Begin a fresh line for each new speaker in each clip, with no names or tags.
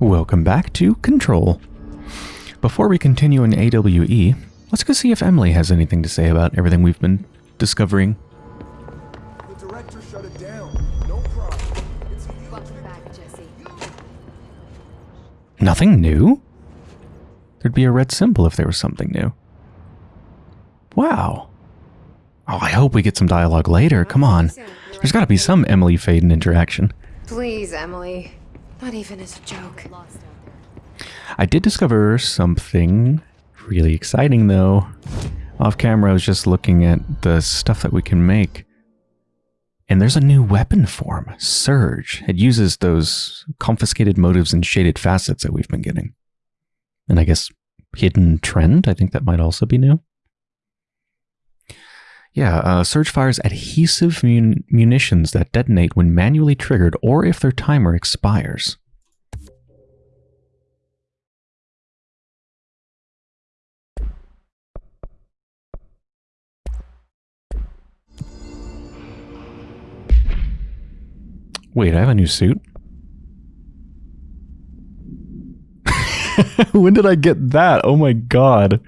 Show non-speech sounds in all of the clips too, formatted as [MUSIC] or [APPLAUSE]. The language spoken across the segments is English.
Welcome back to Control. Before we continue in AWE, let's go see if Emily has anything to say about everything we've been discovering.
The director shut it down. No problem. It's
Welcome back, Jesse.
Nothing new? There'd be a red symbol if there was something new. Wow. Oh, I hope we get some dialogue later. Come on. There's got to be some Emily Faden interaction.
Please, Emily. Not even as a joke.
I did discover something really exciting though. Off camera, I was just looking at the stuff that we can make. And there's a new weapon form, Surge. It uses those confiscated motives and shaded facets that we've been getting. And I guess Hidden Trend, I think that might also be new. Yeah, uh, Surge fires adhesive mun- munitions that detonate when manually triggered or if their timer expires. Wait, I have a new suit? [LAUGHS] when did I get that? Oh my god.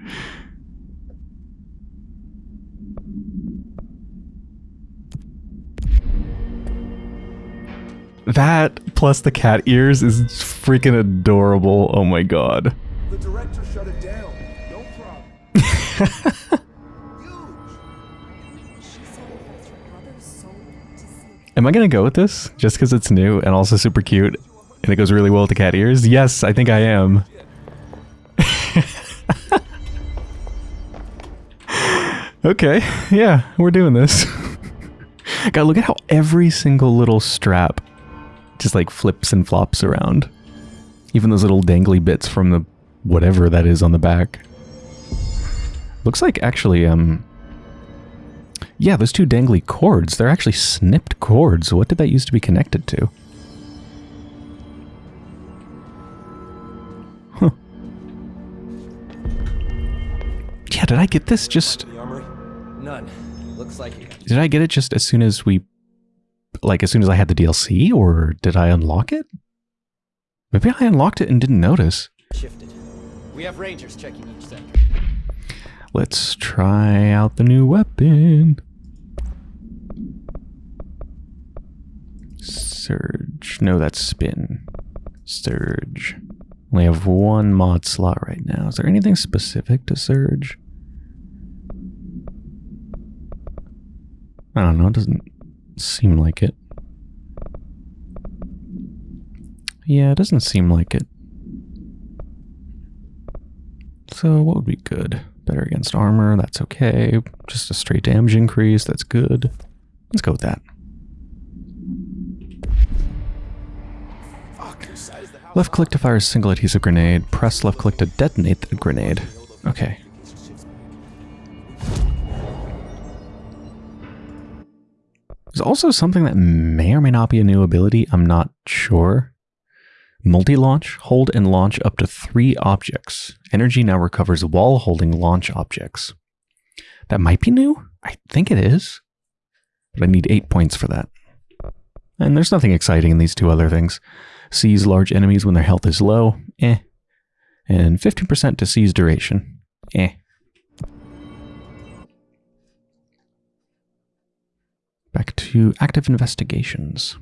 That plus the cat ears is freaking adorable. Oh my god.
The director shut it down. No problem. [LAUGHS]
Am I gonna go with this just because it's new and also super cute and it goes really well with the cat ears? Yes, I think I am. [LAUGHS] okay, yeah, we're doing this. [LAUGHS] God, look at how every single little strap just like flips and flops around. Even those little dangly bits from the whatever that is on the back. Looks like actually, um, yeah, those two dangly cords, they're actually snipped cords. What did that used to be connected to? Huh. Yeah, did I get this just...
None. Looks like.
Did I get it just as soon as we... Like, as soon as I had the DLC, or did I unlock it? Maybe I unlocked it and didn't notice.
shifted. We have rangers checking each sector.
Let's try out the new weapon. Surge. No, that's spin. Surge. We have one mod slot right now. Is there anything specific to Surge? I don't know. It doesn't seem like it. Yeah, it doesn't seem like it. So what would be good? Better against armor, that's okay. Just a straight damage increase, that's good. Let's go with that. Left click to fire a single adhesive grenade. Press left click to detonate the grenade. Okay. There's also something that may or may not be a new ability. I'm not sure. Multi-launch, hold and launch up to three objects. Energy now recovers while holding launch objects. That might be new. I think it is. But I need eight points for that. And there's nothing exciting in these two other things. Seize large enemies when their health is low. Eh. And 15% to seize duration. Eh. Back to active investigations.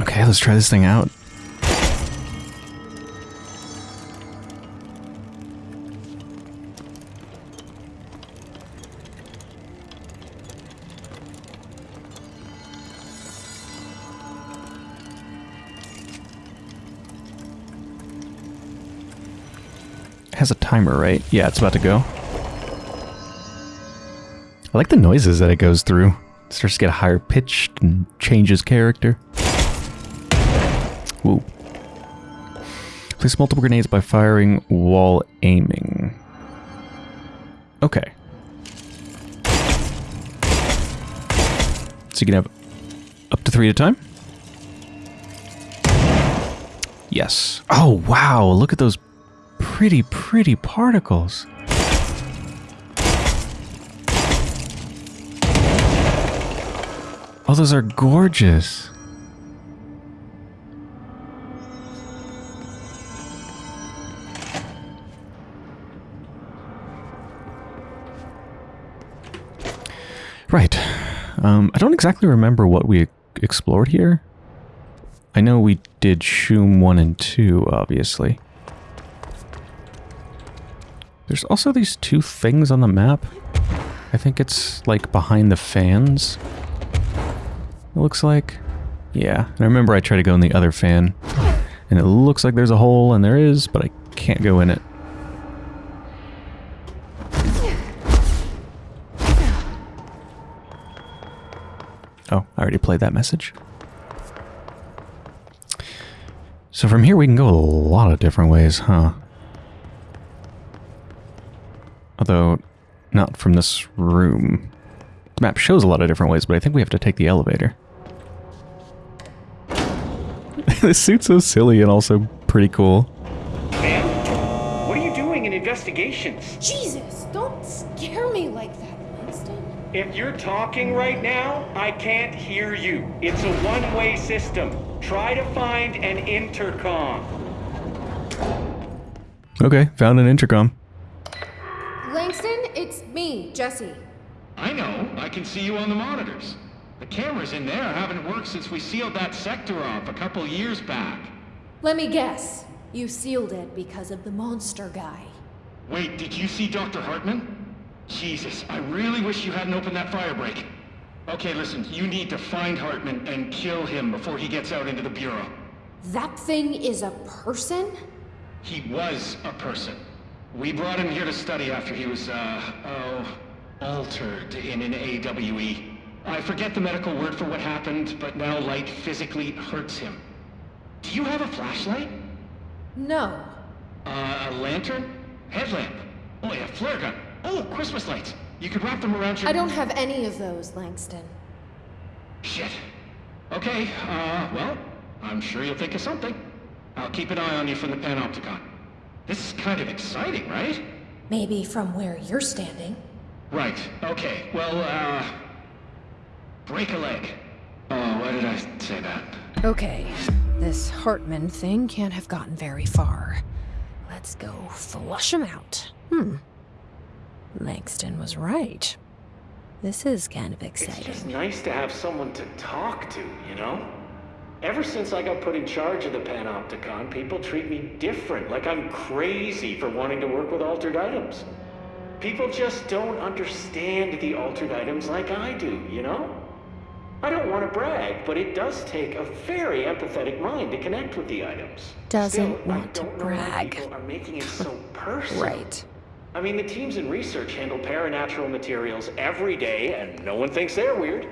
Okay, let's try this thing out. Has a timer, right? Yeah, it's about to go. I like the noises that it goes through. It starts to get a higher pitched and changes character. Woo. Place multiple grenades by firing while aiming. Okay. So you can have up to three at a time? Yes. Oh, wow. Look at those pretty, pretty particles. Oh, those are gorgeous. Right. Um, I don't exactly remember what we explored here. I know we did Shoom 1 and 2, obviously. There's also these two things on the map. I think it's, like, behind the fans. It looks like. Yeah, I remember I tried to go in the other fan. And it looks like there's a hole, and there is, but I can't go in it. Oh, I already played that message. So from here we can go a lot of different ways, huh? Although, not from this room. The map shows a lot of different ways, but I think we have to take the elevator. [LAUGHS] this suit's so silly and also pretty cool.
Ma'am, what are you doing in investigations?
Jesus, don't scare me like that, Winston.
If you're talking right now, I can't hear you. It's a one-way system. Try to find an intercom.
Okay, found an intercom.
Langston, it's me, Jesse.
I know. I can see you on the monitors. The cameras in there haven't worked since we sealed that sector off a couple years back.
Let me guess. You sealed it because of the monster guy.
Wait, did you see Dr. Hartman? Jesus, I really wish you hadn't opened that fire break. Okay, listen, you need to find Hartman and kill him before he gets out into the Bureau.
That thing is a person?
He was a person. We brought him here to study after he was, uh, oh, altered in an AWE. I forget the medical word for what happened, but now light physically hurts him. Do you have a flashlight?
No.
Uh, a lantern? Headlamp? Oh yeah, flare gun. Oh, Christmas lights. You could wrap them around your...
I don't have any of those, Langston.
Shit. Okay, uh, well, I'm sure you'll think of something. I'll keep an eye on you from the Panopticon. This is kind of exciting, right?
Maybe from where you're standing.
Right, okay. Well, uh... Break a leg. Oh, why did I say that?
Okay, this Hartman thing can't have gotten very far. Let's go flush him out. Hmm. Langston was right. This is kind of exciting.
It's just nice to have someone to talk to, you know? Ever since I got put in charge of the Panopticon, people treat me different, like I'm crazy for wanting to work with altered items. People just don't understand the altered items like I do, you know? I don't want to brag, but it does take a very empathetic mind to connect with the items.
Doesn't
Still,
want to brag.
People are making it so [LAUGHS] personal.
Right.
I mean, the teams in research handle paranatural materials every day, and no one thinks they're weird.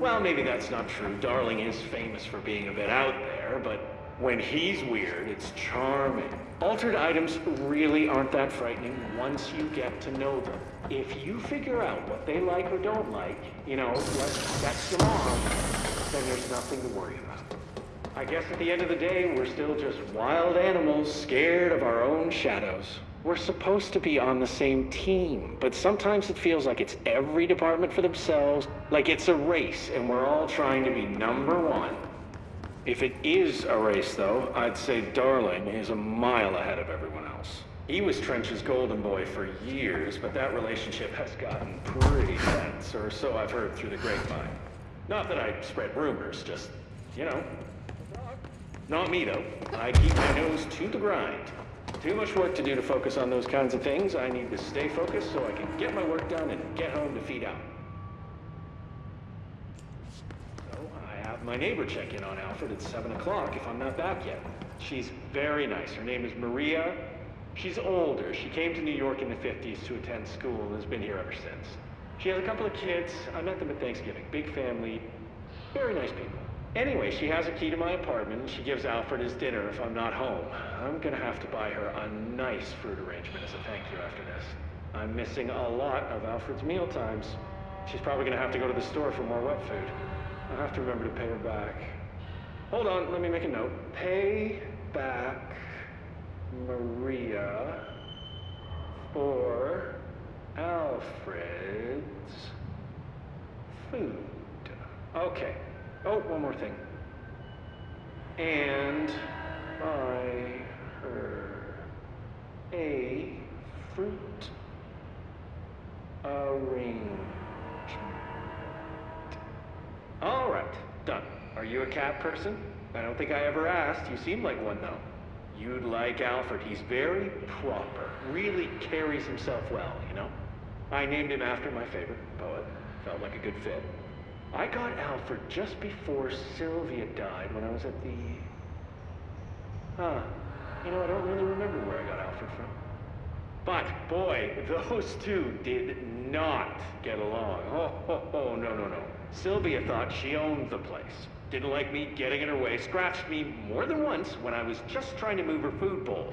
Well, maybe that's not true. Darling is famous for being a bit out there, but when he's weird, it's charming. Altered items really aren't that frightening once you get to know them. If you figure out what they like or don't like, you know, what sets them off, then there's nothing to worry about. I guess at the end of the day, we're still just wild animals scared of our own shadows. We're supposed to be on the same team, but sometimes it feels like it's every department for themselves, like it's a race and we're all trying to be number one. If it is a race, though, I'd say Darling is a mile ahead of everyone else. He was Trench's golden boy for years, but that relationship has gotten pretty tense, or so I've heard through the grapevine. Not that I spread rumors, just, you know, not me, though. I keep my nose to the grind. Too much work to do to focus on those kinds of things. I need to stay focused so I can get my work done and get home to feed out. So I have my neighbor check in on Alfred at 7 o'clock if I'm not back yet. She's very nice. Her name is Maria. She's older. She came to New York in the 50s to attend school and has been here ever since. She has a couple of kids. I met them at Thanksgiving. Big family. Very nice people. Anyway, she has a key to my apartment. and She gives Alfred his dinner if I'm not home. I'm gonna have to buy her a nice fruit arrangement as a thank you after this. I'm missing a lot of Alfred's meal times. She's probably gonna have to go to the store for more wet food. I'll have to remember to pay her back. Hold on, let me make a note. Pay back Maria for Alfred's food. Okay. Oh, one more thing. And buy her a fruit arrangement. Cat person? I don't think I ever asked. You seem like one, though. You'd like Alfred. He's very proper. Really carries himself well, you know? I named him after my favorite poet. Felt like a good fit. I got Alfred just before Sylvia died when I was at the... Huh. You know, I don't really remember where I got Alfred from. But, boy, [LAUGHS] those two did not get along. Oh, oh, oh, no, no, no. Sylvia thought she owned the place. Didn't like me getting in her way, scratched me more than once when I was just trying to move her food bowl.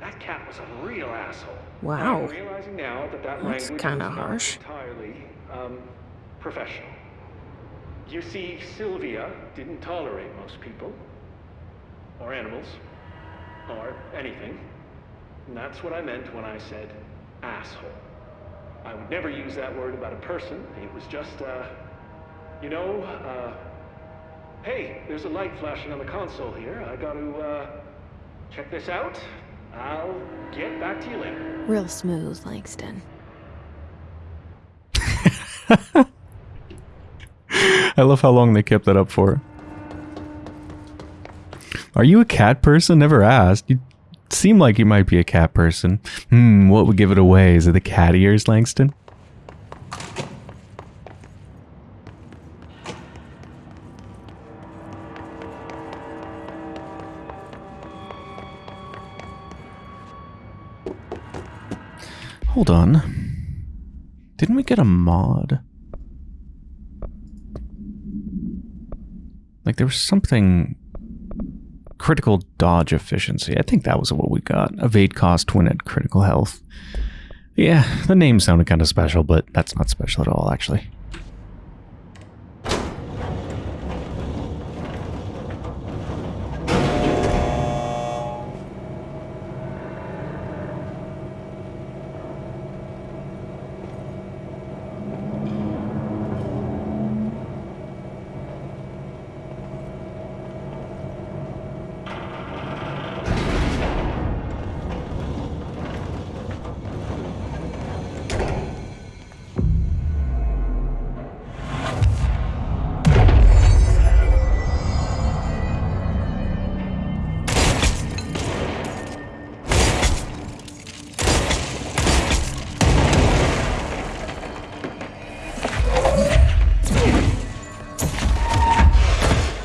That cat was a real asshole.
Wow.
I'm realizing now that that
That's kinda harsh.
entirely, um, professional. You see, Sylvia didn't tolerate most people, or animals, or anything. And that's what I meant when I said asshole. I would never use that word about a person. It was just, uh, you know, uh, hey, there's a light flashing on the console here. I got to, uh, check this out. I'll get back to you later.
Real smooth, Langston. [LAUGHS]
I love how long they kept that up for. Are you a cat person? Never asked. You seem like you might be a cat person. Hmm, what would give it away? Is it the cat ears, Langston? Hold on. Didn't we get a mod? Like there was something critical dodge efficiency. I think that was what we got. Evade cost when at critical health. Yeah, the name sounded kind of special, but that's not special at all, actually.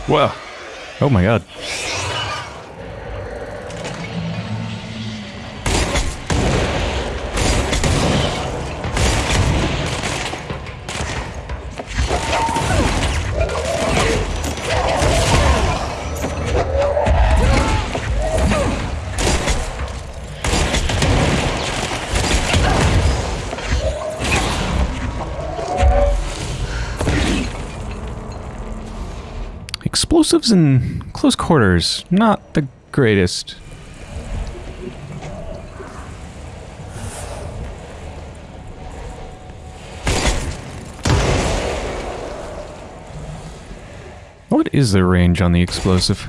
Whoa. Oh my god. Explosives in close quarters, not the greatest. What is the range on the explosive?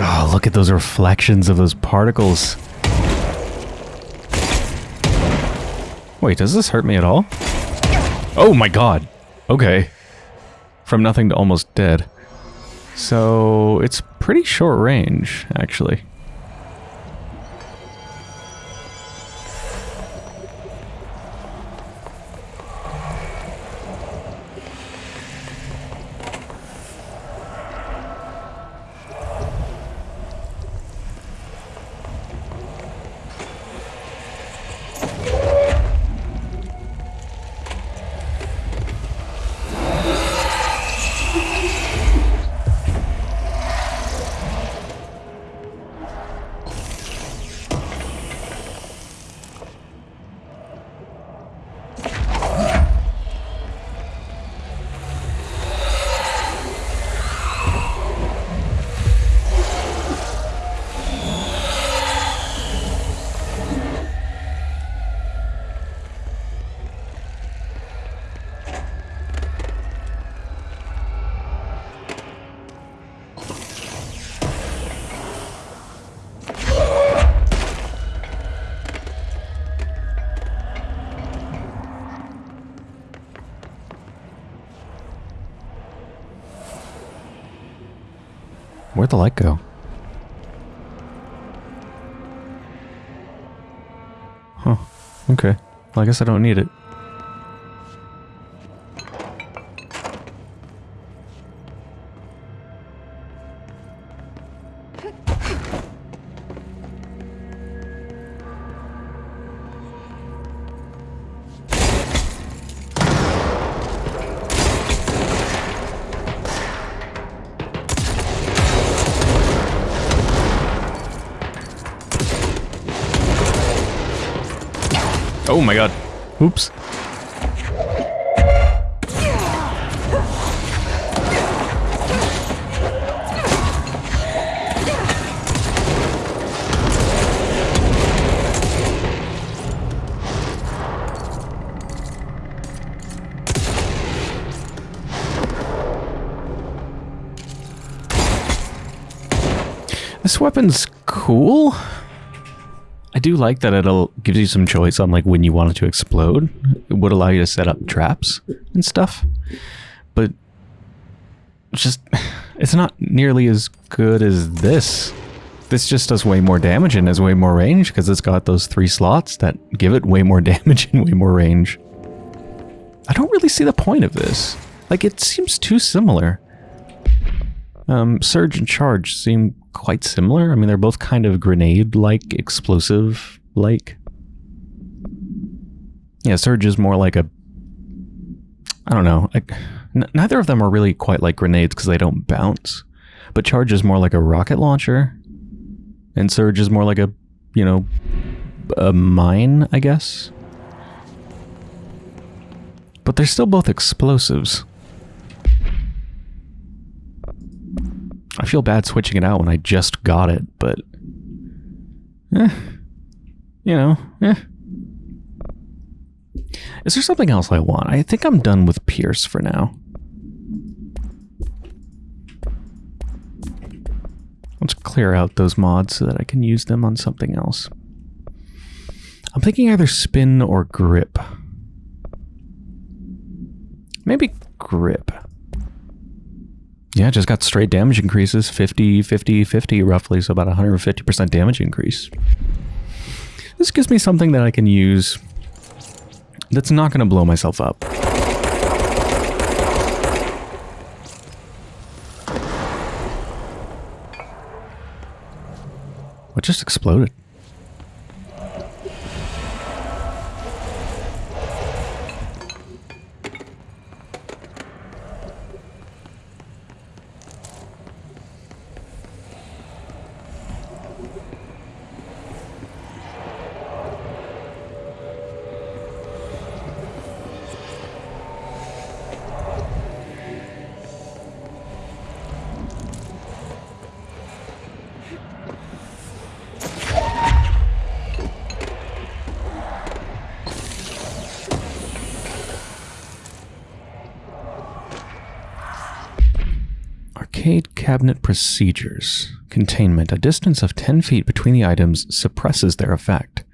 Oh, look at those reflections of those particles. Wait, does this hurt me at all? Oh my god. Okay. From nothing to almost dead. So, it's pretty short range, actually. The light go? Huh. Okay. Well, I guess I don't need it. Oh my god. Oops. This weapon's cool. Do like that it'll gives you some choice on like when you want it to explode. It would allow you to set up traps and stuff. But it's just [SIGHS] it's not nearly as good as this. This just does way more damage and has way more range because it's got those three slots that give it way more [LAUGHS] damage and way more range. I don't really see the point of this. Like it seems too similar. Um, Surge and Charge seem quite similar. I mean, they're both kind of grenade-like, explosive-like. Yeah, Surge is more like a... I don't know. Neither of them are really quite like grenades because they don't bounce. But Charge is more like a rocket launcher. And Surge is more like a, you know, a mine, I guess. But they're still both explosives. Feel bad switching it out when I just got it, but... Eh. You know, eh. Is there something else I want? I think I'm done with Pierce for now. Let's clear out those mods so that I can use them on something else. I'm thinking either spin or grip. Maybe grip. Yeah, just got straight damage increases 50, 50, 50 roughly, so about 150% damage increase. This gives me something that I can use that's not going to blow myself up. What just exploded? Arcade cabinet procedures. Containment. A distance of 10 feet between the items suppresses their effect.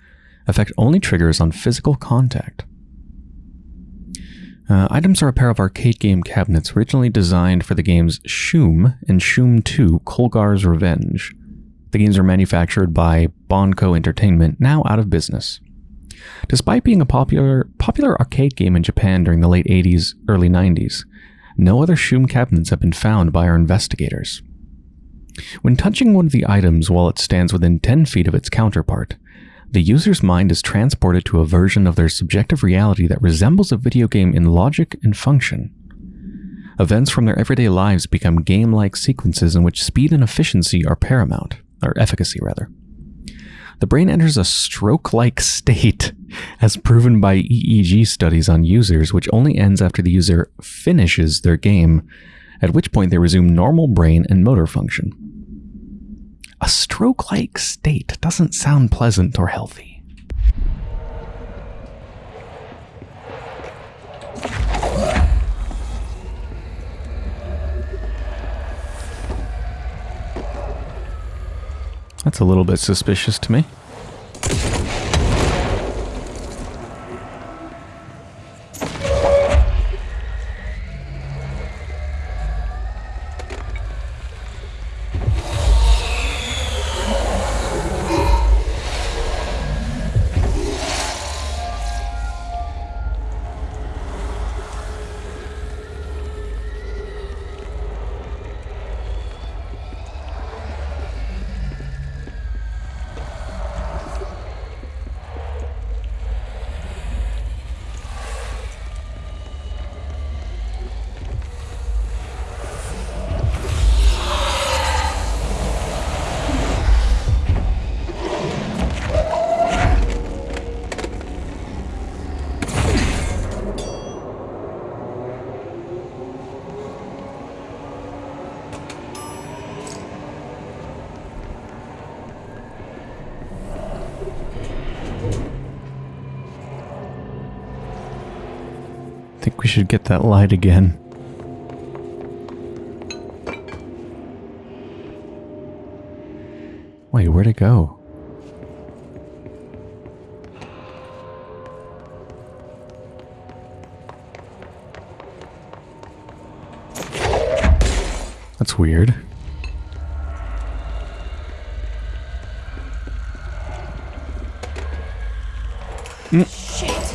Effect only triggers on physical contact. Uh, items are a pair of arcade game cabinets originally designed for the games Shoom and Shoom 2 Kolgar's Revenge. The games are manufactured by Bonco Entertainment, now out of business. Despite being a popular popular arcade game in Japan during the late 80s, early 90s, no other Shoom cabinets have been found by our investigators. When touching one of the items while it stands within 10 feet of its counterpart, the user's mind is transported to a version of their subjective reality that resembles a video game in logic and function. Events from their everyday lives become game-like sequences in which speed and efficiency are paramount, or efficacy rather. The brain enters a stroke-like state, as proven by EEG studies on users, which only ends after the user finishes their game, at which point they resume normal brain and motor function. A stroke-like state doesn't sound pleasant or healthy. That's a little bit suspicious to me. We should get that light again. Wait, where'd it go? That's weird.
Shit.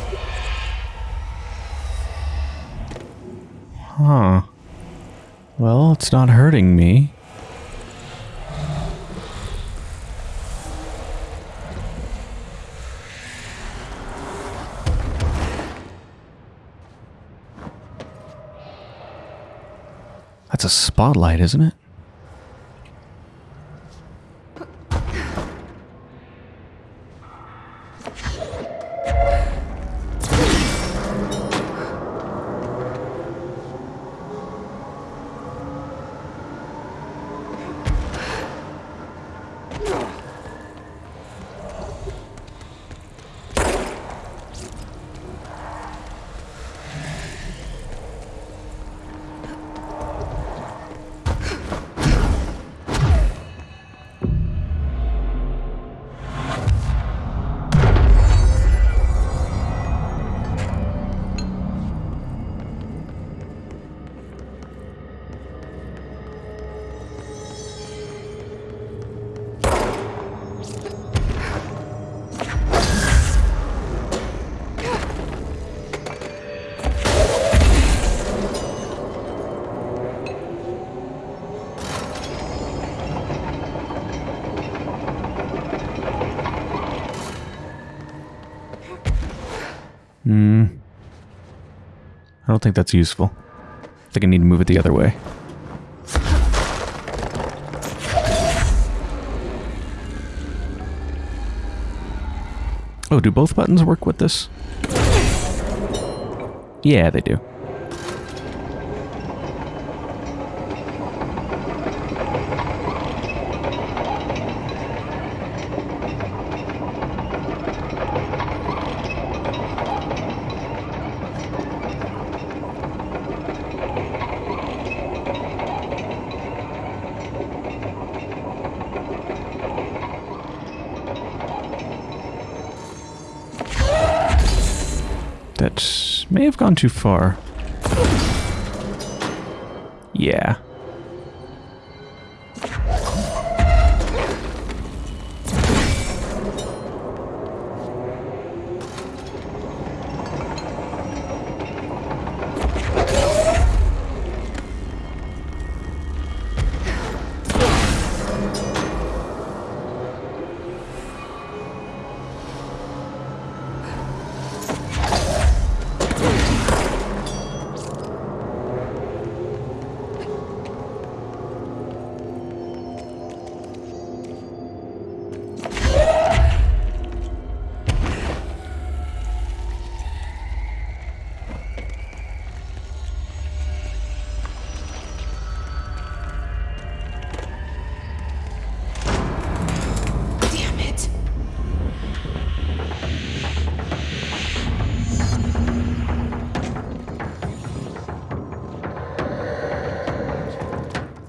Huh. Well, it's not hurting me. That's a spotlight, isn't it? Think that's useful. I think I need to move it the other way. Oh, do both buttons work with this? Yeah, they do. That may have gone too far. Yeah.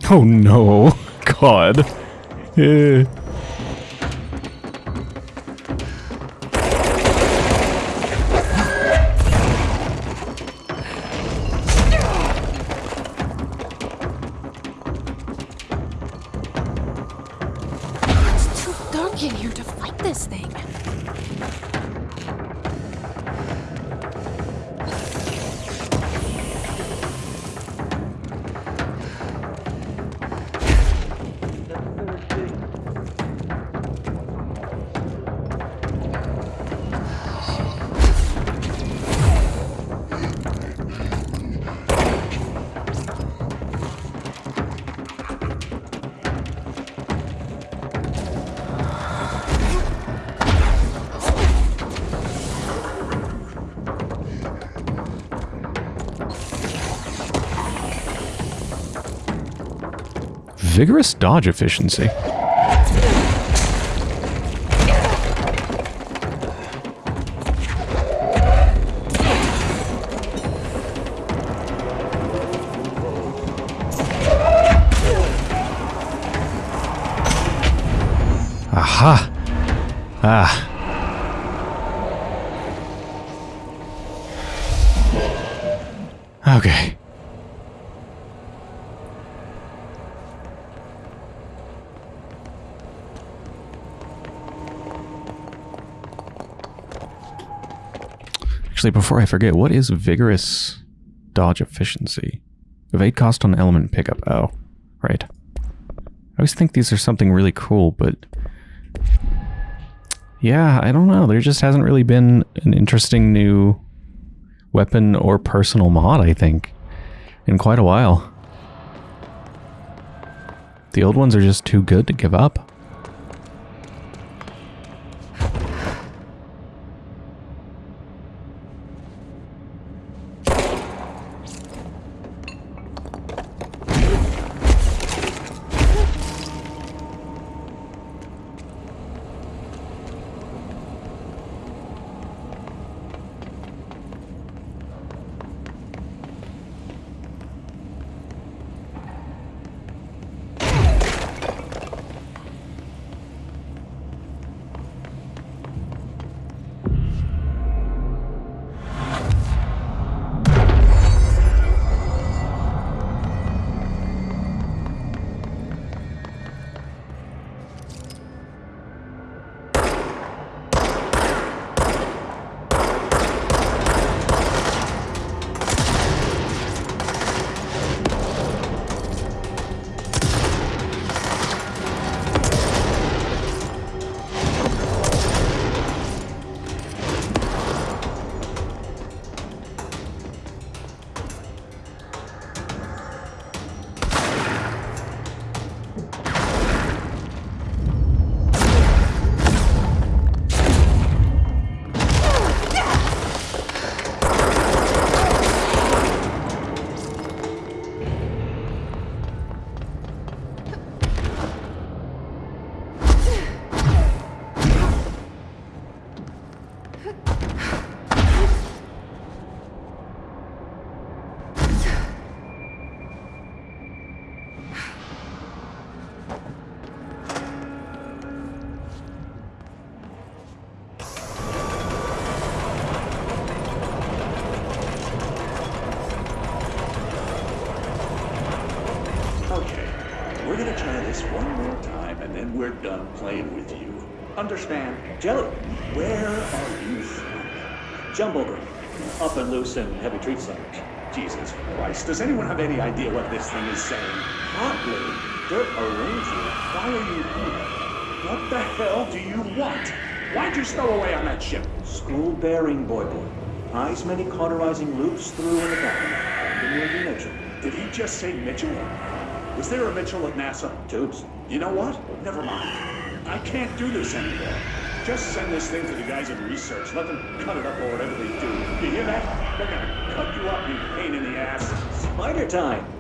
Oh no. [LAUGHS] God.
Uh,
Vigorous dodge efficiency. Actually, before I forget, what is vigorous dodge efficiency? Evade cost on element pickup. Oh, right. I always think these are something really cool, but yeah, I don't know. There just hasn't really been an interesting new weapon or personal mod, I think, in quite a while. The old ones are just too good to give up.
Jelly, where are you from? Jumbleberg, up and loose in heavy treat centers. Jesus Christ, does anyone have any idea what this thing is saying? Oddly, Dirt Ranger, why are you here? What the hell do you want? Why'd you stow away on that ship? School bearing, boy boy. Eyes many cauterizing loops through in the back. Mitchell. Did he just say Mitchell? Was there a Mitchell at NASA? Tubes. You know what? Never mind. I can't do this anymore. Just send this thing to the guys in research. Let them cut it up or whatever they do. You hear that? They're gonna cut you up, you pain in the ass. Spider time.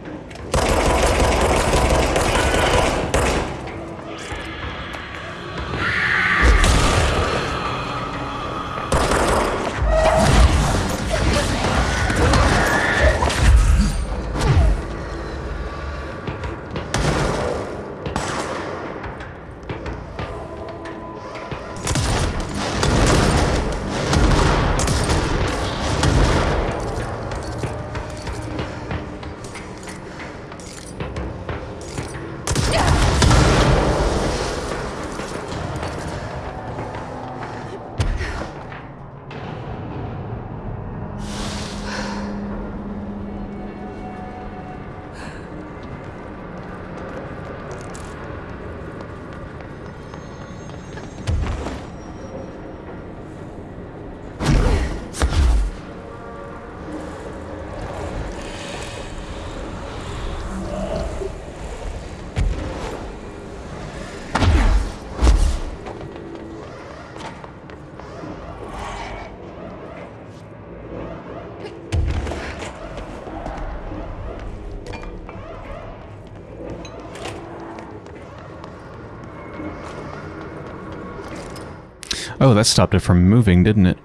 Oh, that stopped it from moving, didn't it?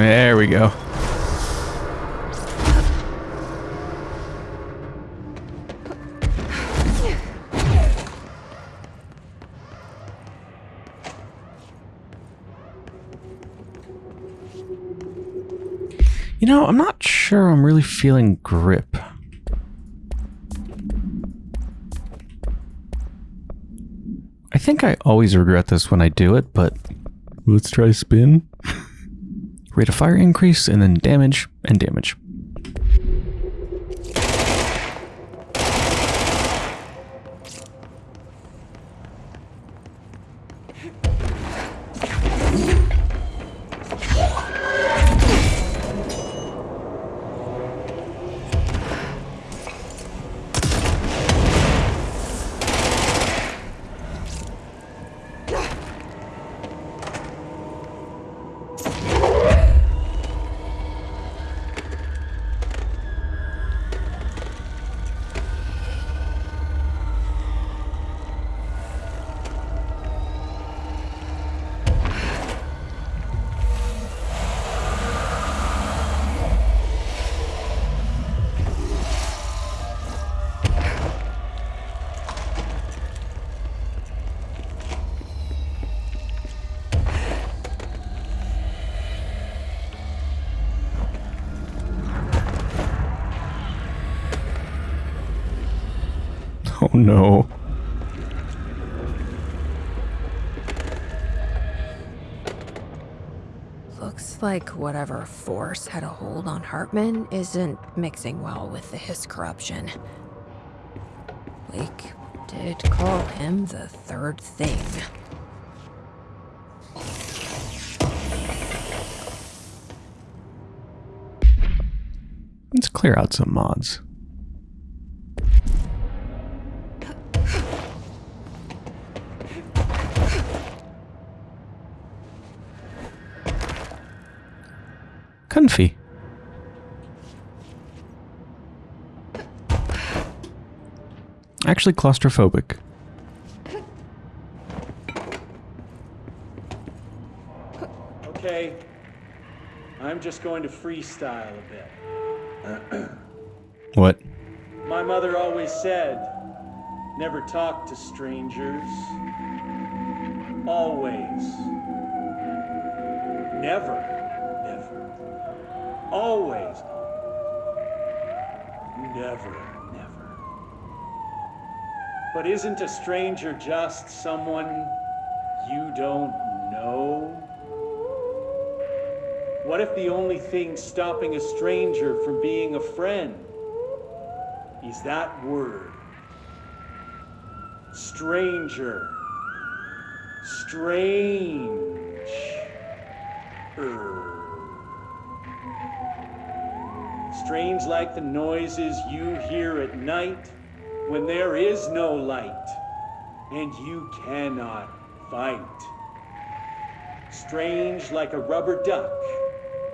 There we go. You know, I'm not sure I'm really feeling grip. I think I always regret this when I do it, but let's try spin. Rate of fire increase, and then damage and damage. No.
Looks like whatever force had a hold on Hartman isn't mixing well with the Hiss corruption. Blake did call him the third thing.
Let's clear out some mods. Actually claustrophobic.
Okay. I'm just going to freestyle a bit.
What?
My mother always said, never talk to strangers. Always. Never. Never. Always. Never. But isn't a stranger just someone you don't know? What if the only thing stopping a stranger from being a friend is that word? Stranger. Strange. Strange like the noises you hear at night when there is no light and you cannot fight. Strange like a rubber duck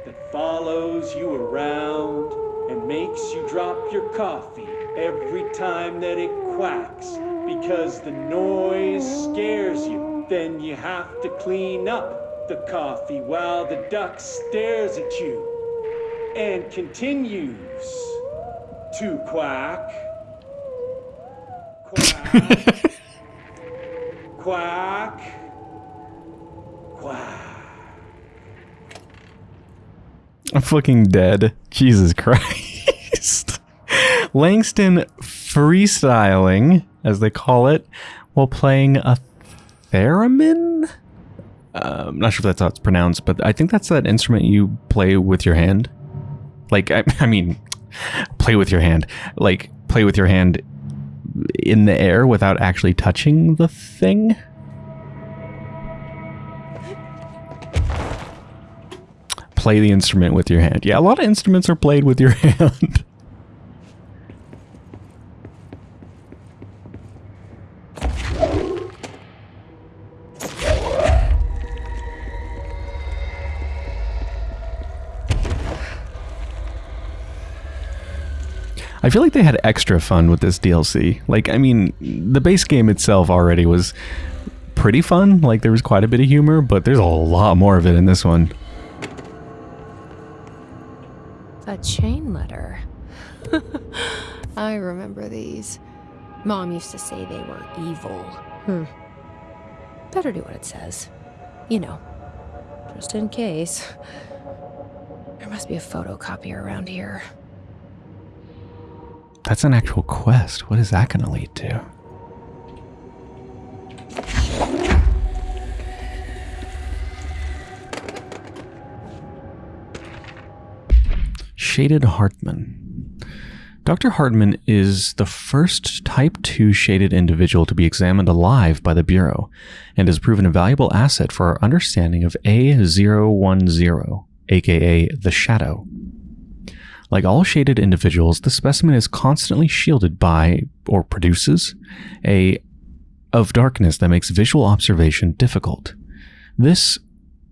that follows you around and makes you drop your coffee every time that it quacks because the noise scares you. Then you have to clean up the coffee while the duck stares at you and continues to quack. Quack. quack.
I'm fucking dead. Jesus Christ. [LAUGHS] Langston freestyling, as they call it, while playing a theremin? I'm not sure if that's how it's pronounced, but I think that's that instrument you play with your hand. Like, I, [LAUGHS] I mean, play with your hand. Like, play with your hand in the air without actually touching the thing. play the instrument with your hand. Yeah, a lot of instruments are played with your [LAUGHS] hand. I feel like they had extra fun with this DLC. Like, I mean, the base game itself already was pretty fun. Like, there was quite a bit of humor, but there's a lot more of it in this one.
A chain letter. [LAUGHS] I remember these. Mom used to say they were evil. Hmm. Better do what it says. You know, just in case. There must be a photocopier around here.
That's an actual quest. What is that going to lead to? Shaded Hartman. Dr. Hartman is the first Type 2 shaded individual to be examined alive by the Bureau and has proven a valuable asset for our understanding of A010, aka the Shadow. Like all shaded individuals, the specimen is constantly shielded by, or produces, a of darkness that makes visual observation difficult. This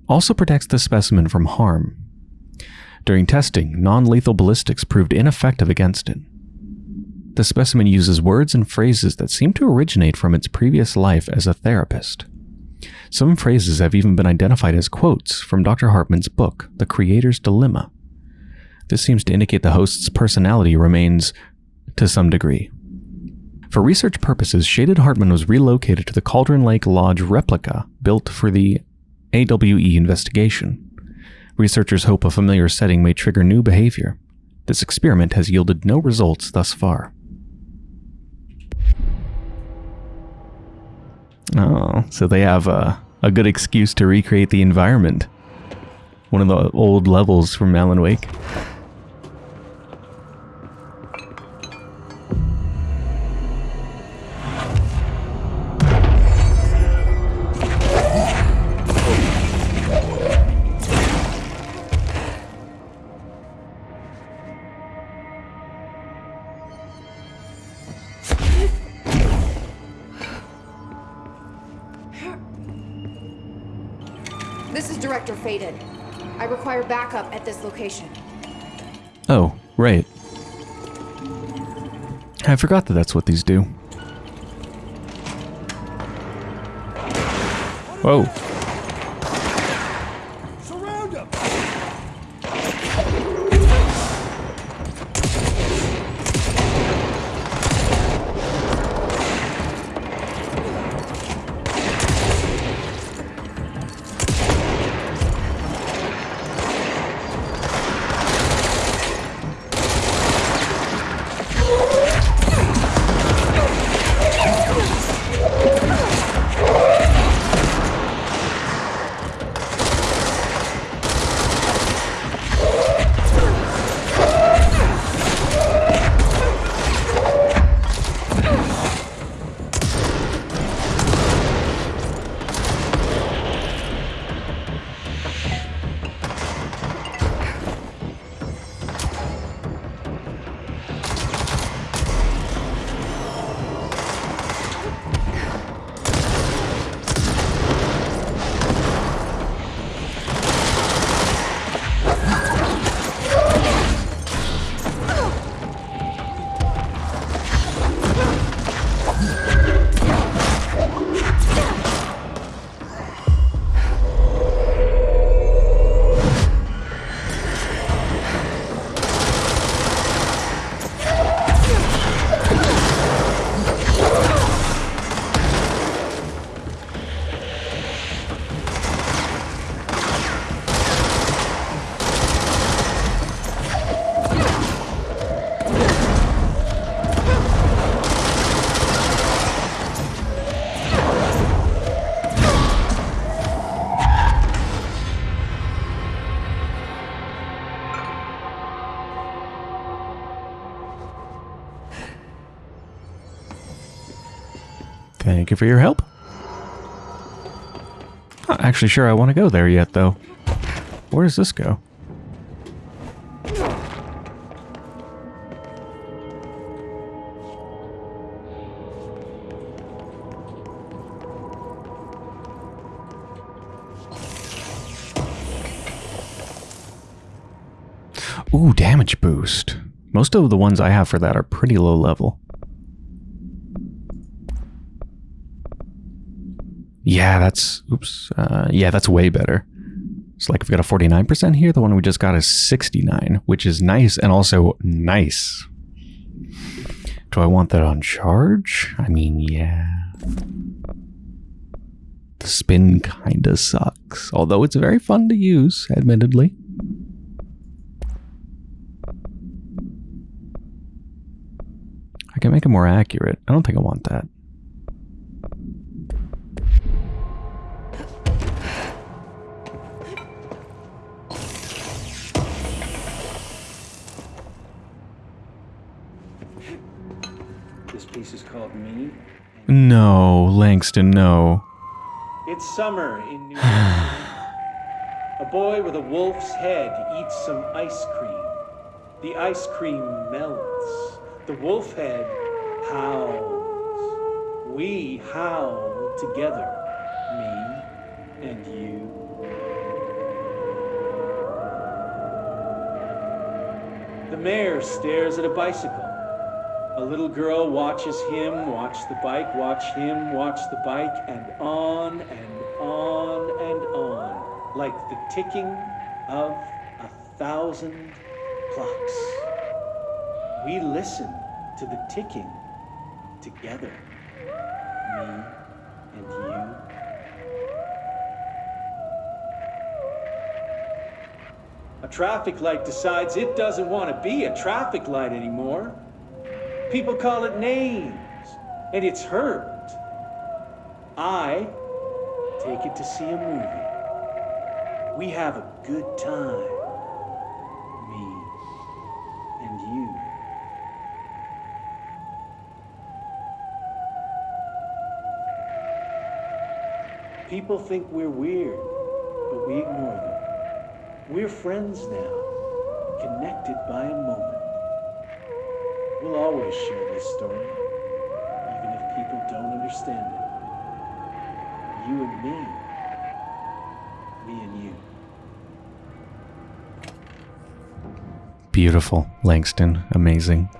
also protects the specimen from harm. During testing, non lethal ballistics proved ineffective against it. The specimen uses words and phrases that seem to originate from its previous life as a therapist. Some phrases have even been identified as quotes from Dr. Hartman's book, The Creator's Dilemma. This seems to indicate the host's personality remains to some degree. For research purposes, Shaded Hartman was relocated to the Cauldron Lake Lodge replica built for the AWE investigation. Researchers hope a familiar setting may trigger new behavior. This experiment has yielded no results thus far. Oh, so they have a, a good excuse to recreate the environment. One of the old levels from Alan Wake.
Director Faden. I require backup at this location.
Oh, right. I forgot that that's what these do. Whoa. You for your help. Not actually sure I want to go there yet, though. Where does this go? Ooh, damage boost. Most of the ones I have for that are pretty low level. Yeah, that's oops. Uh, yeah, that's way better. It's like if we got a 49% here, the one we just got is 69, which is nice and also nice. Do I want that on charge? I mean, yeah. The spin kinda sucks, although it's very fun to use, admittedly. I can make it more accurate. I don't think I want that. No, Langston, no.
It's summer in New York [SIGHS] A boy with a wolf's head eats some ice cream. The ice cream melts. The wolf head howls. We howl together, me and you. The mayor stares at a bicycle. A little girl watches him watch the bike, watch him watch the bike, and on and on and on, like the ticking of a thousand clocks. We listen to the ticking together, me and you. A traffic light decides it doesn't want to be a traffic light anymore. People call it names, and it's hurt. I take it to see a movie. We have a good time. Me and you. People think we're weird, but we ignore them. We're friends now, connected by a moment. We'll always share this story, even if people don't understand it. You and me, me and you.
Beautiful, Langston. Amazing.